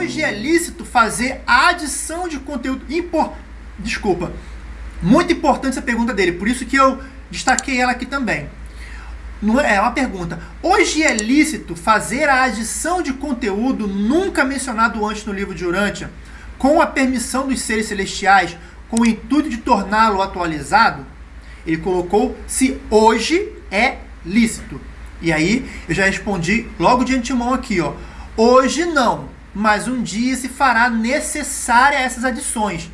hoje é lícito fazer a adição de conteúdo impor... Desculpa. Muito importante essa pergunta dele, por isso que eu destaquei ela aqui também. É, é uma pergunta. Hoje é lícito fazer a adição de conteúdo nunca mencionado antes no livro de Urântia, com a permissão dos seres celestiais, com o intuito de torná-lo atualizado? Ele colocou se hoje é lícito. E aí eu já respondi logo de antemão aqui, ó. Hoje não, mas um dia se fará necessária essas adições.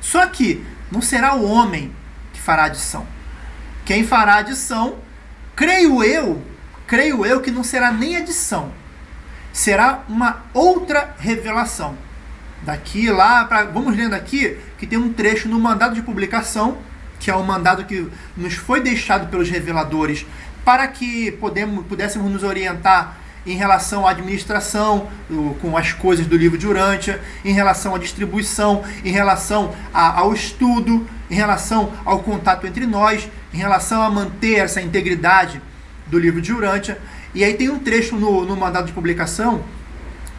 Só que não será o homem que fará adição. Quem fará adição, creio eu, creio eu que não será nem adição. Será uma outra revelação. Daqui lá, pra, vamos lendo aqui, que tem um trecho no mandado de publicação, que é o mandado que nos foi deixado pelos reveladores para que podemos, pudéssemos nos orientar em relação à administração, com as coisas do livro de Urântia, em relação à distribuição, em relação ao estudo, em relação ao contato entre nós, em relação a manter essa integridade do livro de Urântia. E aí tem um trecho no, no mandado de publicação,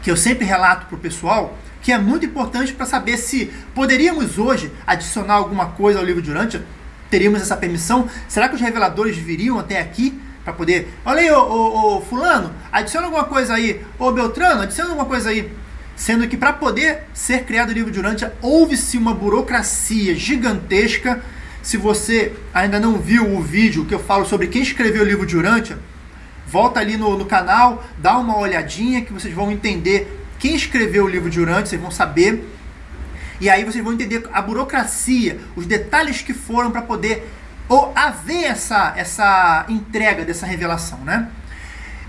que eu sempre relato para o pessoal, que é muito importante para saber se poderíamos hoje adicionar alguma coisa ao livro de Urântia, teríamos essa permissão? Será que os reveladores viriam até aqui para poder... Olha aí, ô, ô, ô, fulano, adiciona alguma coisa aí. Ô, Beltrano, adiciona alguma coisa aí. Sendo que para poder ser criado o livro de Urântia, houve-se uma burocracia gigantesca. Se você ainda não viu o vídeo que eu falo sobre quem escreveu o livro de Urântia, volta ali no, no canal, dá uma olhadinha que vocês vão entender quem escreveu o livro de Urântia, vocês vão saber e aí vocês vão entender a burocracia, os detalhes que foram para poder ou haver essa, essa entrega dessa revelação, né?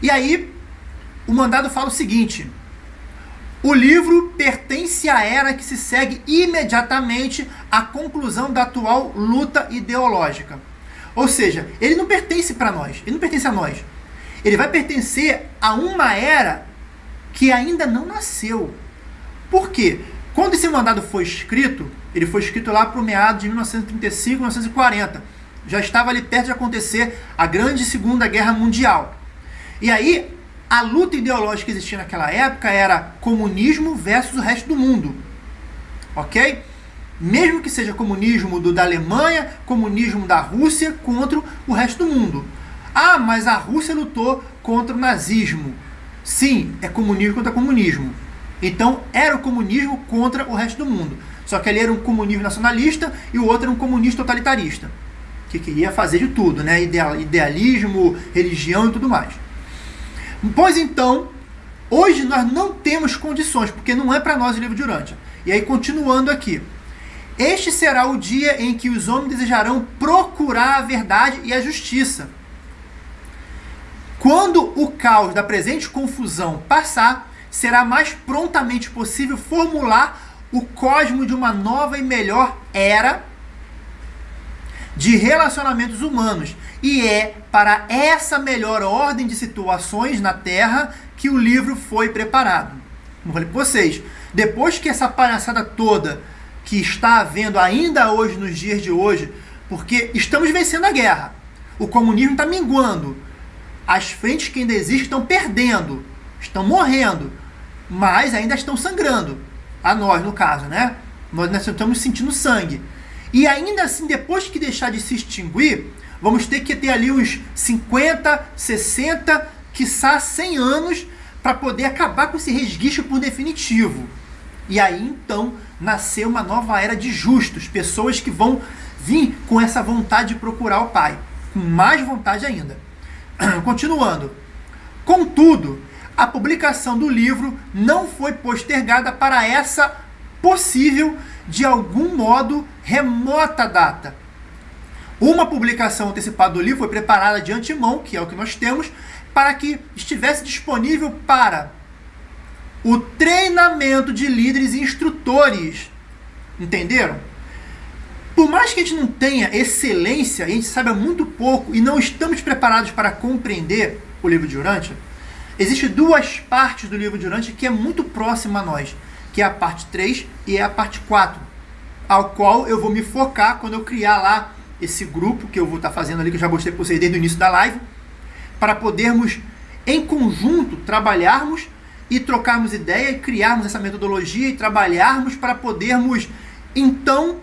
E aí o mandado fala o seguinte: o livro pertence à era que se segue imediatamente à conclusão da atual luta ideológica. Ou seja, ele não pertence para nós, ele não pertence a nós. Ele vai pertencer a uma era que ainda não nasceu. Por quê? Quando esse mandado foi escrito, ele foi escrito lá para o meado de 1935, 1940. Já estava ali perto de acontecer a grande Segunda Guerra Mundial. E aí, a luta ideológica que existia naquela época era comunismo versus o resto do mundo. Ok? Mesmo que seja comunismo do, da Alemanha, comunismo da Rússia contra o resto do mundo. Ah, mas a Rússia lutou contra o nazismo. Sim, é comunismo contra comunismo. Então era o comunismo contra o resto do mundo. Só que ali era um comunismo nacionalista e o outro era um comunista totalitarista. Que queria fazer de tudo, né? Idealismo, religião e tudo mais. Pois então, hoje nós não temos condições, porque não é para nós o livro de Urântia. E aí, continuando aqui. Este será o dia em que os homens desejarão procurar a verdade e a justiça. Quando o caos da presente confusão passar, será mais prontamente possível formular o cosmo de uma nova e melhor era de relacionamentos humanos. E é para essa melhor ordem de situações na Terra que o livro foi preparado. Como falei para vocês, depois que essa palhaçada toda que está havendo ainda hoje, nos dias de hoje, porque estamos vencendo a guerra, o comunismo está minguando, as frentes que ainda existem estão perdendo, estão morrendo, mas ainda estão sangrando. A nós, no caso, né? Nós, nós estamos sentindo sangue. E ainda assim, depois que deixar de se extinguir, vamos ter que ter ali uns 50, 60, quiçá 100 anos para poder acabar com esse resguicho por definitivo. E aí então nasceu uma nova era de justos, pessoas que vão vir com essa vontade de procurar o Pai, com mais vontade ainda. Continuando. Contudo, a publicação do livro não foi postergada para essa possível, de algum modo, remota data. Uma publicação antecipada do livro foi preparada de antemão, que é o que nós temos, para que estivesse disponível para o treinamento de líderes e instrutores. Entenderam? Por mais que a gente não tenha excelência, a gente saiba muito pouco e não estamos preparados para compreender o livro de Urântia, Existem duas partes do livro de Urântia que é muito próxima a nós, que é a parte 3 e é a parte 4, ao qual eu vou me focar quando eu criar lá esse grupo que eu vou estar fazendo ali, que eu já mostrei para vocês desde o início da live, para podermos, em conjunto, trabalharmos e trocarmos ideia e criarmos essa metodologia e trabalharmos para podermos, então,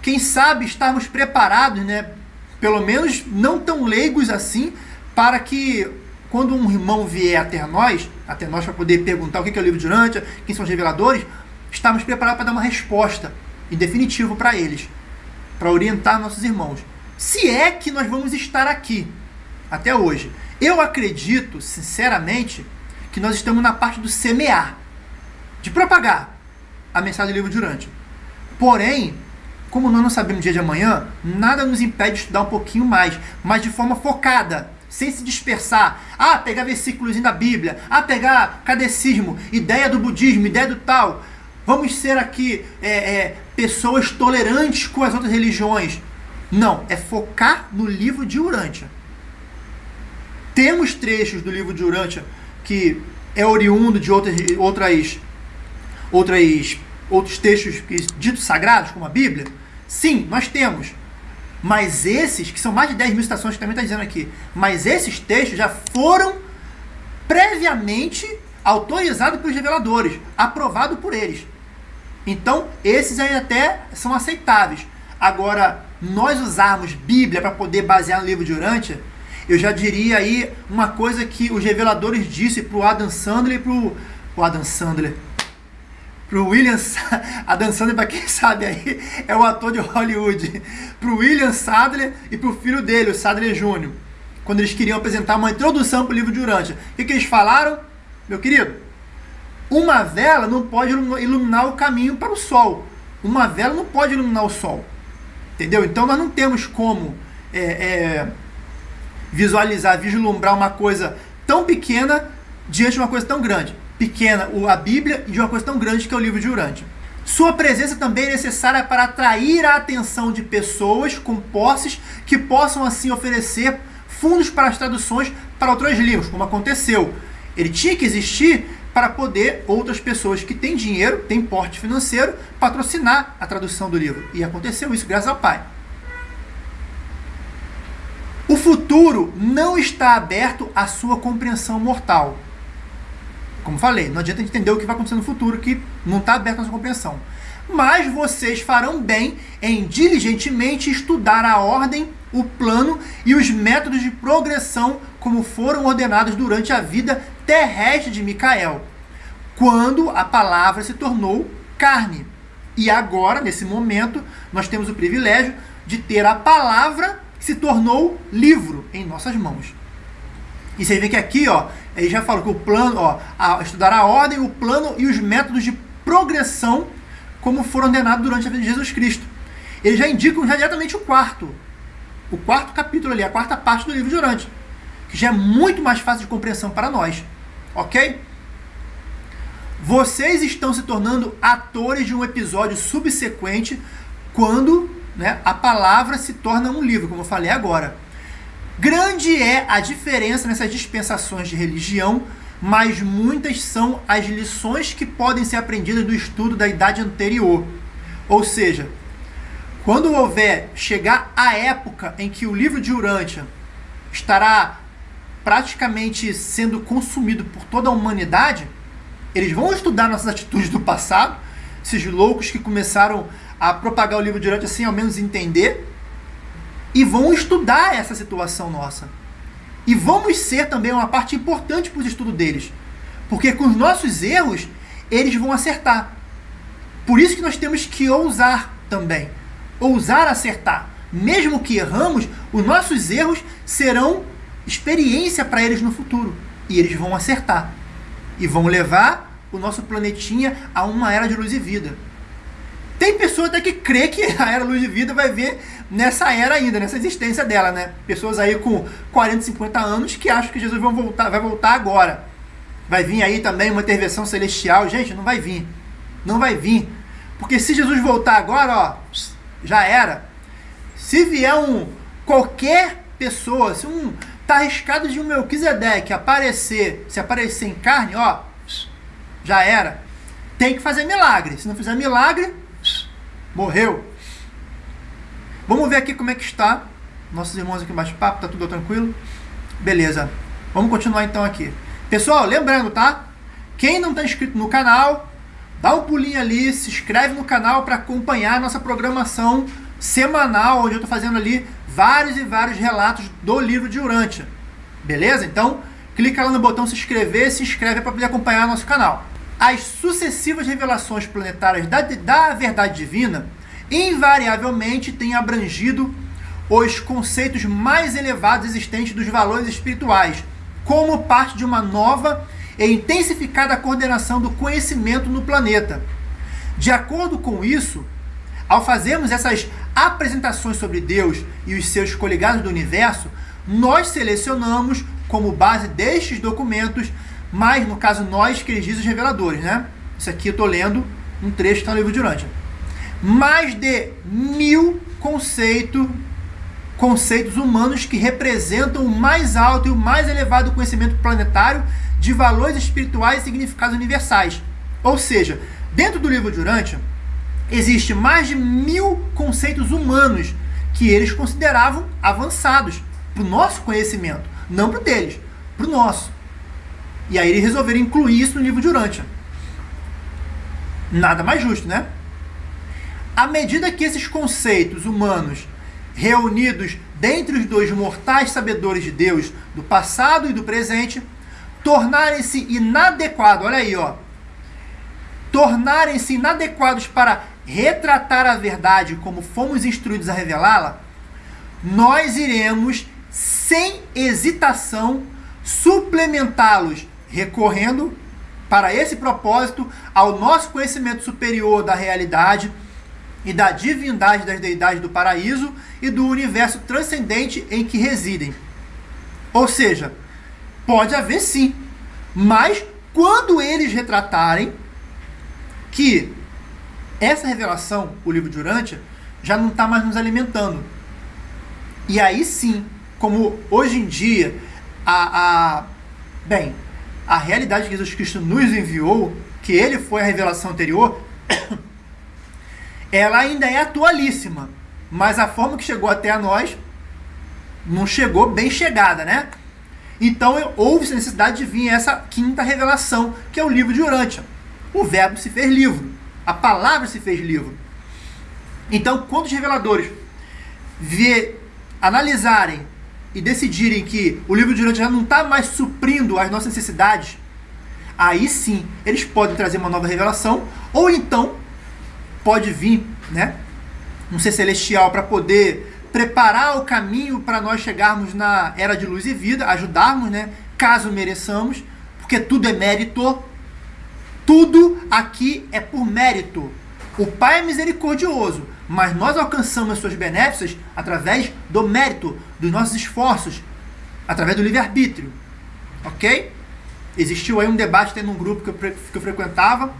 quem sabe, estarmos preparados, né? Pelo menos não tão leigos assim, para que quando um irmão vier até nós, até nós para poder perguntar o que é o livro de Urântia, quem são os reveladores, estamos preparados para dar uma resposta em definitivo para eles, para orientar nossos irmãos. Se é que nós vamos estar aqui até hoje. Eu acredito, sinceramente, que nós estamos na parte do semear, de propagar a mensagem do livro de Urântia. Porém, como nós não sabemos o dia de amanhã, nada nos impede de estudar um pouquinho mais, mas de forma focada, sem se dispersar. Ah, pegar versículos da Bíblia, ah, pegar catecismo, ideia do budismo, ideia do tal. Vamos ser aqui é, é, pessoas tolerantes com as outras religiões. Não, é focar no livro de Urântia. Temos trechos do livro de Urântia que é oriundo de outras, outras, outras, outros textos ditos sagrados, como a Bíblia? Sim, nós temos. Mas esses, que são mais de 10 mil citações que também está dizendo aqui, mas esses textos já foram previamente autorizados pelos reveladores, aprovados por eles. Então, esses aí até são aceitáveis. Agora, nós usarmos Bíblia para poder basear no livro de Urântia, eu já diria aí uma coisa que os reveladores disse para o Adam Sandler e para o Adam Sandler, para o William Adam Sandler, para quem sabe aí, é o ator de Hollywood, para o William Sadler e para o filho dele, o Sadler Jr., quando eles queriam apresentar uma introdução para o livro de Urântia. O que, que eles falaram? Meu querido, uma vela não pode iluminar o caminho para o sol. Uma vela não pode iluminar o sol. Entendeu? Então nós não temos como é, é, visualizar, vislumbrar uma coisa tão pequena diante de uma coisa tão grande. Pequena, a Bíblia, e de uma coisa tão grande que é o livro de Urântia. Sua presença também é necessária para atrair a atenção de pessoas com posses que possam assim oferecer fundos para as traduções para outros livros, como aconteceu. Ele tinha que existir para poder outras pessoas que têm dinheiro, têm porte financeiro, patrocinar a tradução do livro. E aconteceu isso graças ao Pai. O futuro não está aberto à sua compreensão mortal. Como falei, não adianta entender o que vai acontecer no futuro, que não está aberto à sua compreensão. Mas vocês farão bem em diligentemente estudar a ordem, o plano e os métodos de progressão como foram ordenados durante a vida terrestre de Micael, quando a palavra se tornou carne. E agora, nesse momento, nós temos o privilégio de ter a palavra se tornou livro em nossas mãos. E você vê que aqui, ó, ele já falou que o plano, ó, a, estudar a ordem, o plano e os métodos de progressão como foram ordenados durante a vida de Jesus Cristo. Eles já indicam já diretamente o quarto, o quarto capítulo ali, a quarta parte do livro de Orante, que já é muito mais fácil de compreensão para nós, ok? Vocês estão se tornando atores de um episódio subsequente quando né, a palavra se torna um livro, como eu falei agora. Grande é a diferença nessas dispensações de religião, mas muitas são as lições que podem ser aprendidas do estudo da idade anterior. Ou seja, quando houver chegar a época em que o livro de Urântia estará praticamente sendo consumido por toda a humanidade, eles vão estudar nossas atitudes do passado, esses loucos que começaram a propagar o livro durante assim, ao menos entender, e vão estudar essa situação nossa. E vamos ser também uma parte importante para o estudo deles. Porque com os nossos erros, eles vão acertar. Por isso que nós temos que ousar também. Ousar acertar. Mesmo que erramos, os nossos erros serão experiência para eles no futuro. E eles vão acertar. E vão levar o nosso planetinha a uma era de luz e vida. Tem pessoas até que crê que a era luz de vida vai ver nessa era ainda, nessa existência dela, né? Pessoas aí com 40, 50 anos que acham que Jesus vai voltar, vai voltar agora. Vai vir aí também uma intervenção celestial. Gente, não vai vir. Não vai vir. Porque se Jesus voltar agora, ó, já era. Se vier um qualquer pessoa, se um tá arriscado de um Melquisedeque aparecer, se aparecer em carne, ó, já era. Tem que fazer milagre. Se não fizer milagre, morreu. Vamos ver aqui como é que está. Nossos irmãos aqui embaixo papo, tá tudo tranquilo? Beleza. Vamos continuar então aqui. Pessoal, lembrando, tá? Quem não está inscrito no canal, dá um pulinho ali, se inscreve no canal para acompanhar a nossa programação semanal, onde eu estou fazendo ali vários e vários relatos do livro de Urântia. Beleza? Então, clica lá no botão se inscrever, se inscreve para poder acompanhar nosso canal. As sucessivas revelações planetárias da, da verdade divina invariavelmente têm abrangido os conceitos mais elevados existentes dos valores espirituais, como parte de uma nova e intensificada coordenação do conhecimento no planeta. De acordo com isso, ao fazermos essas apresentações sobre Deus e os seus coligados do universo, nós selecionamos como base destes documentos, mas no caso nós que eles dizem os reveladores, né? Isso aqui eu estou lendo um trecho que está no livro de Urântia. Mais de mil conceitos, conceitos humanos que representam o mais alto e o mais elevado conhecimento planetário de valores espirituais e significados universais. Ou seja, dentro do livro de Urântia, existe mais de mil conceitos humanos que eles consideravam avançados para o nosso conhecimento, não para o deles, para o nosso. E aí eles resolveram incluir isso no livro de Urântia. Nada mais justo, né? À medida que esses conceitos humanos reunidos dentre os dois mortais sabedores de Deus, do passado e do presente, tornarem-se inadequados, olha aí, ó, tornarem-se inadequados para retratar a verdade como fomos instruídos a revelá-la, nós iremos, sem hesitação, suplementá-los, recorrendo para esse propósito ao nosso conhecimento superior da realidade e da divindade das deidades do paraíso e do universo transcendente em que residem. Ou seja, pode haver sim, mas quando eles retratarem que essa revelação, o livro de Urântia, já não está mais nos alimentando. E aí sim, como hoje em dia, a, a, bem, a realidade que Jesus Cristo nos enviou, que ele foi a revelação anterior, ela ainda é atualíssima. Mas a forma que chegou até a nós não chegou bem chegada, né? Então houve necessidade de vir essa quinta revelação, que é o livro de Urântia. O verbo se fez livro. A palavra se fez livro. Então, quando os reveladores ver, analisarem e decidirem que o livro de Urântia já não está mais suprindo as nossas necessidades, aí sim eles podem trazer uma nova revelação, ou então pode vir né, um ser celestial para poder preparar o caminho para nós chegarmos na era de luz e vida, ajudarmos, né, caso mereçamos, porque tudo é mérito, tudo aqui é por mérito. O Pai é misericordioso, mas nós alcançamos as suas benéficas através do mérito, dos nossos esforços, através do livre-arbítrio. Ok? Existiu aí um debate tendo um grupo que eu, que eu frequentava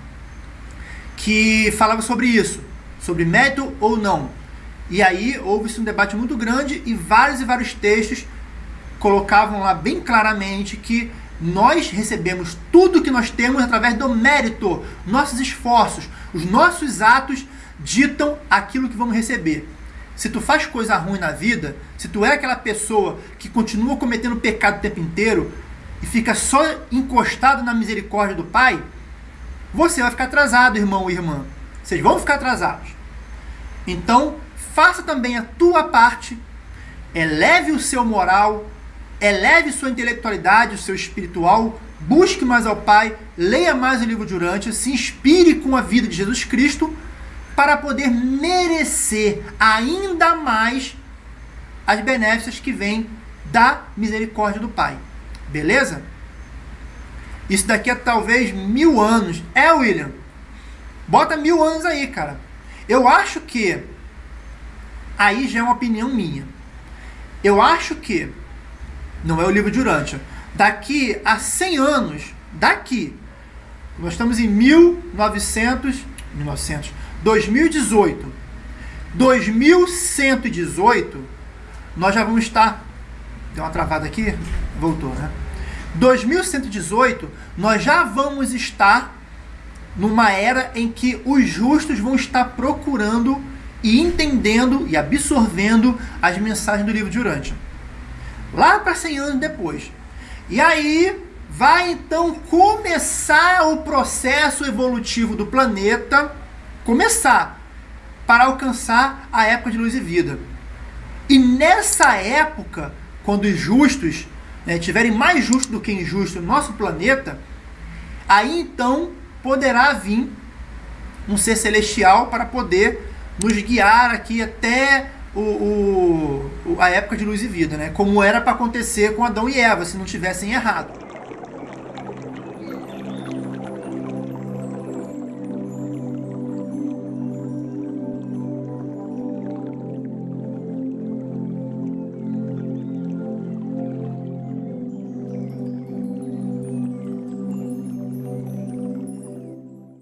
que falava sobre isso, sobre mérito ou não. E aí houve-se um debate muito grande e vários e vários textos colocavam lá bem claramente que nós recebemos tudo que nós temos através do mérito, nossos esforços, os nossos atos ditam aquilo que vamos receber. Se tu faz coisa ruim na vida, se tu é aquela pessoa que continua cometendo pecado o tempo inteiro e fica só encostado na misericórdia do Pai, você vai ficar atrasado, irmão e irmã. Vocês vão ficar atrasados. Então, faça também a tua parte, eleve o seu moral, eleve sua intelectualidade, o seu espiritual, busque mais ao Pai, leia mais o livro de Urântia, se inspire com a vida de Jesus Cristo para poder merecer ainda mais as benéficas que vêm da misericórdia do Pai. Beleza? Isso daqui é talvez mil anos. É, William? Bota mil anos aí, cara. Eu acho que. Aí já é uma opinião minha. Eu acho que não é o livro de Urântia. Daqui a 100 anos, daqui, nós estamos em 1900, 1900, 2018. 2118, nós já vamos estar. Deu uma travada aqui? Voltou, né? 2118, nós já vamos estar numa era em que os justos vão estar procurando e entendendo e absorvendo as mensagens do livro de Urântia lá para 100 anos depois. E aí, vai então começar o processo evolutivo do planeta, começar para alcançar a época de luz e vida. E nessa época, quando os justos né, tiverem mais justos do que injustos no nosso planeta, aí então poderá vir um ser celestial para poder nos guiar aqui até o, o, a época de luz e vida, né? Como era para acontecer com Adão e Eva, se não tivessem errado.